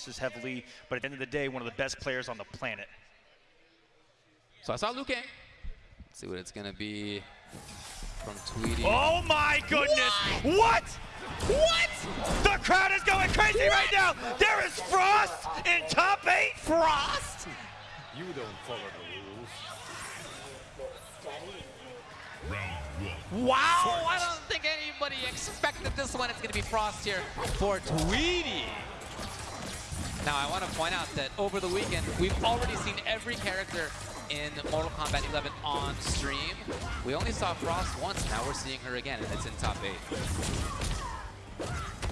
losses heavily, but at the end of the day, one of the best players on the planet. So I saw Liu Kang. Let's see what it's gonna be from Tweedy. Oh my goodness! What? What? The crowd is going crazy right now! There is Frost in top eight! Frost! You don't follow the rules. Wow! I don't think anybody expected this one. It's gonna be Frost here for Tweedy. Now I want to point out that over the weekend, we've already seen every character in Mortal Kombat 11 on stream. We only saw Frost once, now we're seeing her again, and it's in top eight.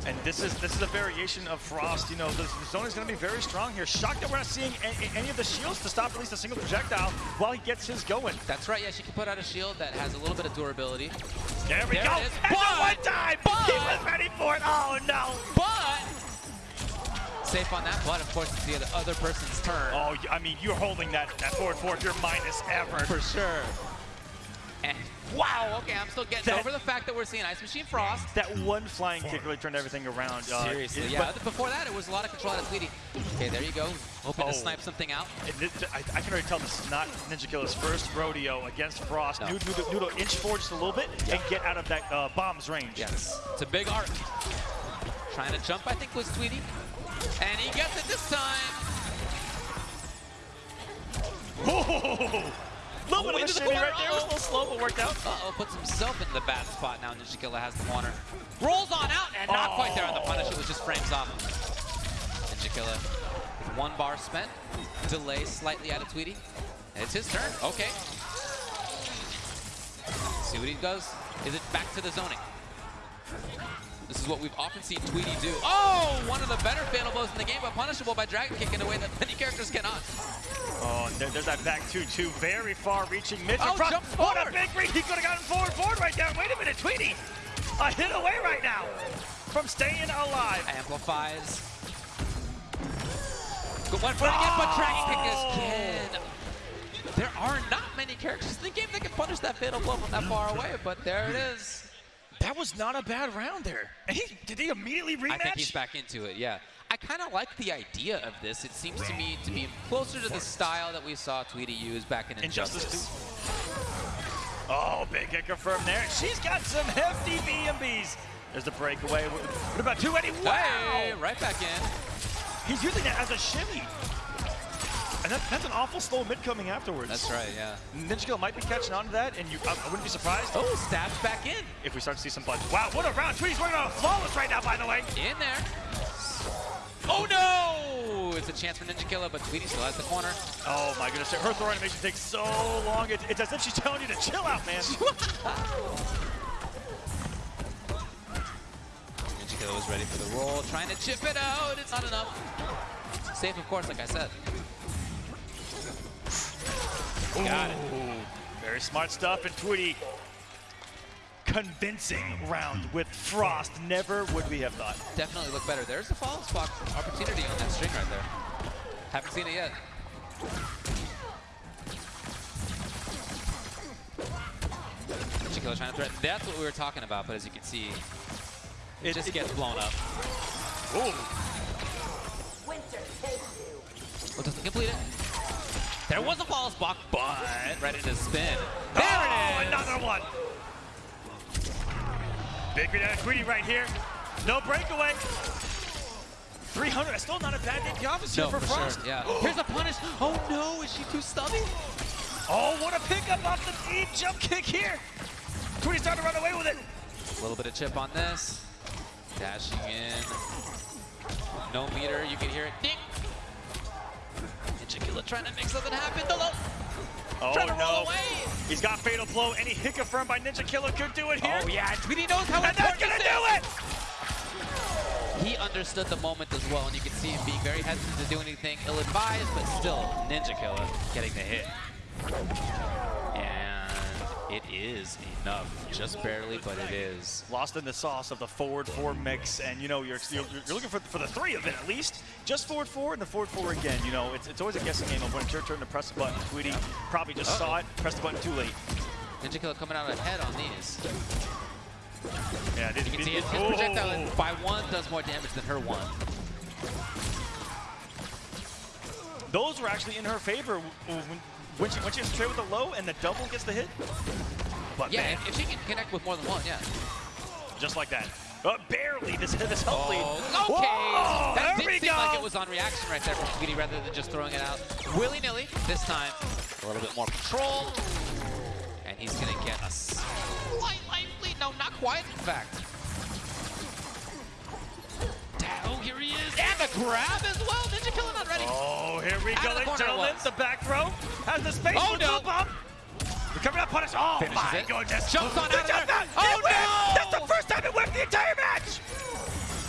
And this is this is a variation of Frost. You know, the, the zone is going to be very strong here. Shocked that we're not seeing any of the shields to stop at least a single projectile while he gets his going. That's right, yeah, she can put out a shield that has a little bit of durability. There we There go. it is. And But- one time, but- he was ready for it. Oh no. But, safe on that, but of course it's the other person's turn. Oh, I mean, you're holding that that forward four if you're minus ever. For sure. And wow, okay, I'm still getting That- over the fact that we're seeing Ice Machine Frost. That one flying kick really turned everything around. Uh, Seriously, it- yeah. but- Before that, it was a lot of control out of Tweedy. Okay, there you go. Hoping Oh. to snipe something out. And this- I, I can already tell this is not Ninja Killer's first rodeo against Frost. No. Noodle, Noodle, Noodle inch forward just a little bit and get out of that uh, bomb's range. Yes, it's a big arc. Trying to jump, I think, was Tweedy. And he gets it this time. Oh, little bit of a into the shimmy corner. right there. It was a little slow, but worked out. Uh-oh, puts himself in the bad spot now. Ninja Killer has the corner. Rolls on out, and not quite there on the punish. It was just frames off. Ninja Killer with one bar spent. Delay slightly out of Tweedy. It's his turn. Okay. See what he does. Is it back to the zoning? This is what we've often seen Tweedy do. Oh, one of the better fatal blows in the game, but punishable by Dragon Kick in a way that many characters cannot. Oh, there, there's that back 2-2, very far-reaching mid. Oh, Frost. jumps What a big read. He could have gotten forward, forward right there. Wait a minute, Tweedy. A hit away right now from staying alive. Amplifies. Good one for it again, but Dragon Kick is Oh. kid. There are not many characters in the game that can punish that fatal blow from that far away, but there it is. That was not a bad round there. He, did he immediately rematch? I think he's back into it, yeah. I kind of like the idea of this. It seems to me to be closer to the style that we saw Tweedy use back in Injustice Injustice. Oh, big hit confirmed there. She's got some hefty BnBs. There's the breakaway. What what about 280? Wow! Hey, right back in. He's using that as a shimmy. And that, that's an awful slow mid coming afterwards. That's right, yeah. Ninja Kill might be catching on to that, and you, I, I wouldn't be surprised Oh, stabs back in. if we start to see some buttons. Wow, what a round. Tweedy's working on a flawless right now, by the way. In there. Oh no! It's a chance for Ninja Killer, but Tweedy still has the corner. Oh my goodness, her throw animation takes so long. It, it's as if she's telling you to chill out, man. Ninja Killer was ready for the roll, trying to chip it out. It's not enough. Safe, of course, like I said. Got it. Very smart stuff, and Tweedy convincing round with Frost. Never would we have thought. Definitely look better. There's a follow spot opportunity on that string right there. Haven't seen it yet. Ninja trying to threaten. That's what we were talking about, but as you can see, it, It- just it- gets blown up. Ooh. Well, doesn't complete it. There was a false spot, but ready to spin. There oh, it is. another one. Big out of Tweedy right here. No breakaway. 300, still not a bad day. The office here No, for, for Frost. sure. Yeah. Here's a punish. Oh no, is she too stubby? Oh, what a pickup off the deep jump kick here. Tweedy's starting to run away with it. A little bit of chip on this. Dashing in. No meter, you can hear it. Ding! Trying to make something happen. The low. Oh Trying to roll away. He's got fatal blow. Any hit confirmed by Ninja Killer could do it here. Oh yeah, Tweedy knows how And that's gonna do it! He understood the moment as well, and you can see him being very hesitant to do anything ill-advised, but still, Ninja Killer getting the hit. Is enough. Just barely, but it is. Lost in the sauce of the forward four mix, and you know you're you're, you're looking for for the three of it at least. Just forward four and the forward four again. You know it's it's always a guessing game of when it's your turn to press the button. Tweedy probably just Uh-oh. saw it, pressed the button too late. Ninja Killer coming out ahead on these. Yeah, You can see it. His projectile by one does more damage than her one. those were actually in her favor when, when she when she gets straight with the low and the double gets the hit. But Yeah, man, if, if she can connect with more than one, yeah. just like that. Uh, barely this this lead. Oh, okay. Whoa, that there did we seem go. like it was on reaction right there from Tweedy rather than just throwing it out willy-nilly. This time, a little bit more control. And he's going to get a slight life lead. No, not quite, in fact. Oh, here he is. And the grab as well. Ninja Killer not ready. Oh, here we Out go, the ladies and corner it gentlemen. The back throw has the space Oh, no. The bump. Recovering that punish. Oh Finishes my it. goodness. Jumps on The out of there. Oh, no. That's the first time it whipped the entire match.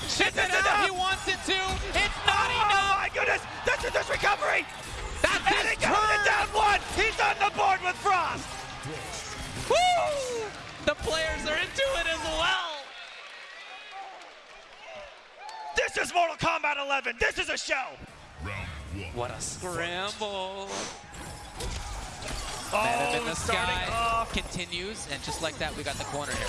Shits This it is out. enough. He wants it to. It's not Oh enough. my goodness. This is his recovery. That's And his he got it down one. He's on the board with Frost. Woo! The players are into it as well. This is Mortal Kombat 11. This is a show. What a scramble. Oh, in the sky off. continues, and just like that, we got the corner here.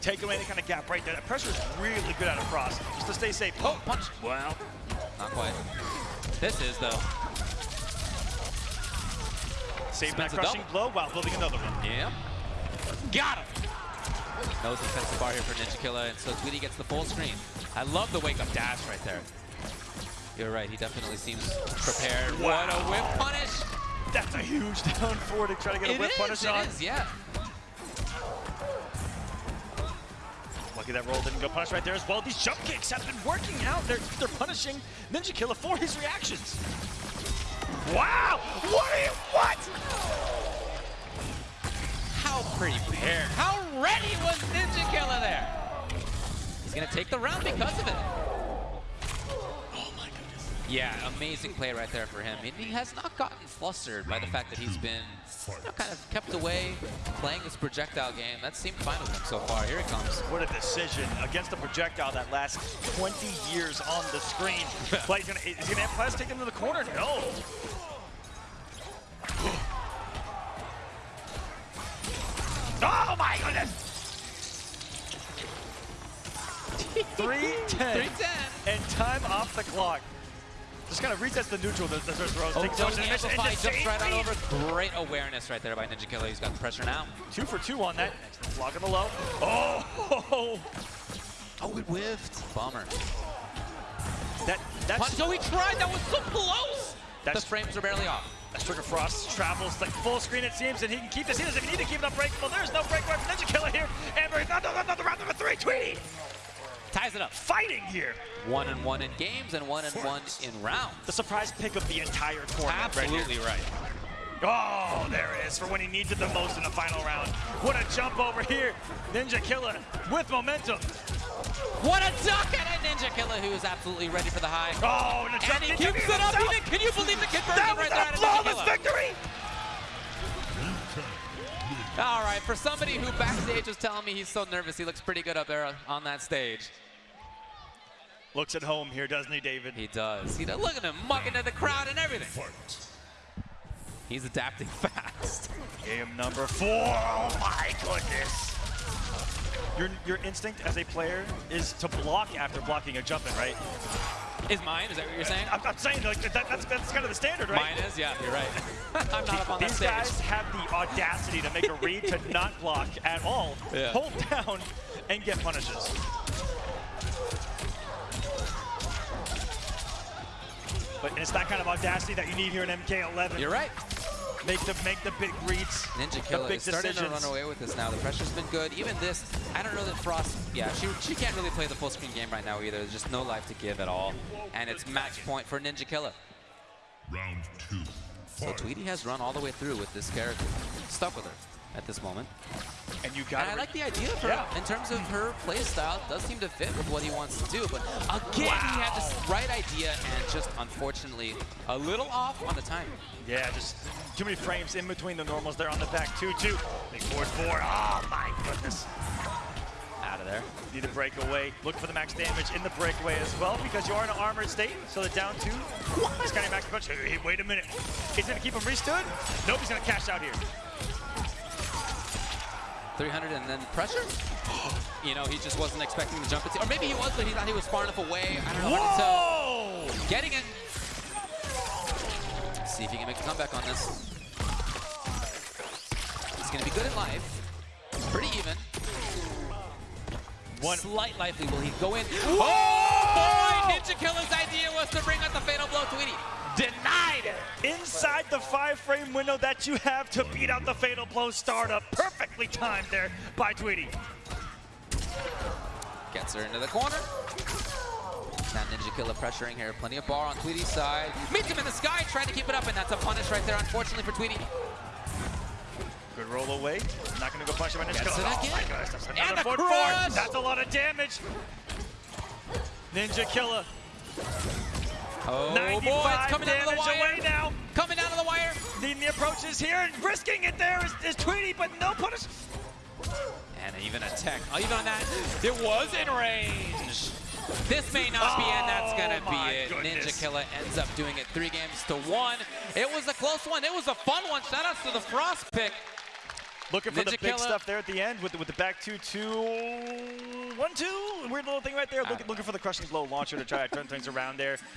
Take away any kind of gap right there. That pressure is really good out of Frost. Just to stay safe. Oh, punch. Well, Not quite. This is, though. save that crushing blow while building another one. Yeah. Got him. No defensive bar here for Ninja Killer, and so Tweedy gets the full screen. I love the wake-up dash right there. You're right, he definitely seems prepared. What a whip punish. That's a huge down four to try to get a It whip is, punish it on. is, yeah. Lucky that roll didn't go punish right there as well. These jump kicks have been working out. They're, they're punishing Ninja Killer for his reactions. Wow! What are you, what? How pretty prepared, how ready was Ninja Killer there? He's gonna take the round because of it. My goodness. Yeah, amazing play right there for him. And he has not gotten flustered by the fact that he's been you know, kind of kept away playing this projectile game. That seemed fine with him so far. Here he comes. What a decision against a projectile that lasts 20 years on the screen. but he's gonna, is he gonna have Plas take him to the corner? No. Oh my goodness! 310. 310. And time off the clock. Just kind of resets the neutral. The, the, throws. Oh, don't amplify, jumps right on over. Great awareness right there by Ninja Killer. He's got the pressure now. Two for two on that. Next block on the low. Oh! Oh, it whiffed. Bummer. That, that's, Punch, so oh, he tried. That was so close. That's- the frames are barely off. That's Trigger Frost travels like full screen it seems, and he can keep this. He doesn't even need to keep it unbreakable. There's no break right for Ninja Killer here. Amber, another, another round number three. Tweedy Ties it up. fighting here. One and one in games and one and one in rounds. The surprise pick of the entire tournament. right. Absolutely right. Oh, there it is for when he needs it the most in the final round. What a jump over here. Ninja Killer with momentum. What a duck and a Ninja Killer who is absolutely ready for the high. Oh, and a And he keeps it up. Even, can you believe the conversion That was right there a out of Ninja flawless victory. All right, for somebody who backstage was telling me he's so nervous, he looks pretty good up there on that stage. Looks at home here, doesn't he, David? He does. He does. Look at him mucking at the crowd and everything. He's adapting fast. Game number four. Oh my goodness. Your, your instinct as a player is to block after blocking a jumping, right? Is mine? Is that what you're saying? I'm, I'm saying like that, that's, that's kind of the standard, right? Mine is? Yeah, you're right. I'm not up on that These stage. guys have the audacity to make a read to not block at all, Yeah. hold down, and get punishes. But it's that kind of audacity that you need here in MK11. You're right. Make the make the big reads, Ninja the Killer big is starting to run away with this now. The pressure's been good. Even this, I don't know that Frost, yeah, she, she can't really play the full screen game right now either. There's just no life to give at all. And it's match point for Ninja Killer. Round two. So Tweedy has run all the way through with this character. Stuck with her at this moment. And you got And I like the idea for Yeah. in terms of her play style. Does seem to fit with what he wants to do. But again, he had this right idea and just unfortunately a little off on the timing. Yeah, just too many frames in between the normals there on the back. 2-2. Big forward four. Oh my goodness. Out of there. Need to break away. Look for the max damage in the breakaway as well because you are in an armored state. So the down two. He's got a max punch. Hey, wait a minute. He's gonna keep him restood. Nope, he's gonna cash out here. 300 and then pressure? You know, he just wasn't expecting the jump. Or maybe he was, but he thought he was far enough away. I don't know. to. Whoa! Getting it. see if he can make a comeback on this. He's gonna be good in life. Pretty even. One- Slight life lead. Will he go in? Oh boy! Ninja Killer's idea was to bring out the fatal blow. Tweety denied it. Inside the five frame window that you have to beat out the Fatal Blow startup. Perfectly timed there by Tweedy. Gets her into the corner. Now Ninja Killer pressuring here. Plenty of bar on Tweedy's side. Meets him in the sky, trying to keep it up, and that's a punish right there, unfortunately for Tweedy. Good roll away. Not going to go punch him in his it Oh my gosh, that's And another the foot crush. four. That's a lot of damage. Ninja Killer, Oh 95 boy, it's coming down to the damage away now. To the. Needing the approaches here and risking it there is, is Tweedy, but no punish. And even a tech. Oh, even on that, it was in range. This may not be, and that's gonna Oh, be it. goodness. Ninja Killer ends up doing it three games to one. It was a close one. It was a fun one. Shout outs to the Frost pick. Looking for the Ninja big Killer. stuff there at the end with the, with the back two, two, one, two. Weird little thing right there. Look, uh, looking for the crushing blow launcher to try to turn things around there.